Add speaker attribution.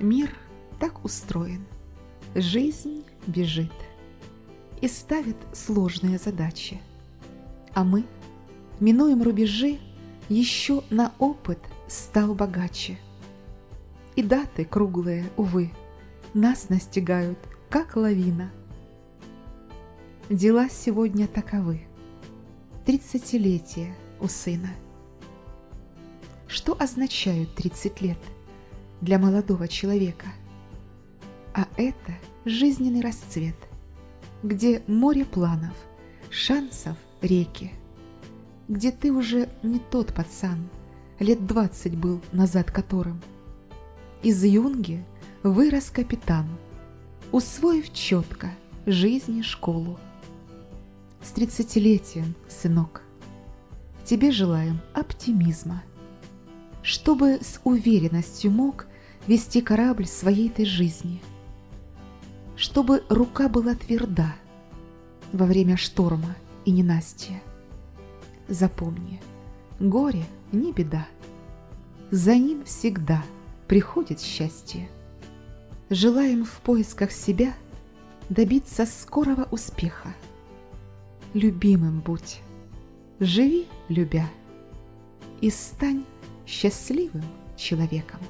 Speaker 1: Мир так устроен, жизнь бежит и ставит сложные задачи. А мы минуем рубежи, еще на опыт стал богаче. И даты круглые, увы, нас настигают, как лавина. Дела сегодня таковы. Тридцатилетие у сына. Что означают тридцать лет для молодого человека? А это жизненный расцвет, где море планов, шансов реки, где ты уже не тот пацан, лет двадцать был назад которым. Из юнги вырос капитан, усвоив четко жизни школу. С тридцатилетием, сынок, тебе желаем оптимизма, чтобы с уверенностью мог вести корабль своей ты жизни, чтобы рука была тверда во время шторма и ненастья. Запомни, горе не беда, за ним всегда приходит счастье. Желаем в поисках себя добиться скорого успеха. Любимым будь, живи любя и стань счастливым человеком.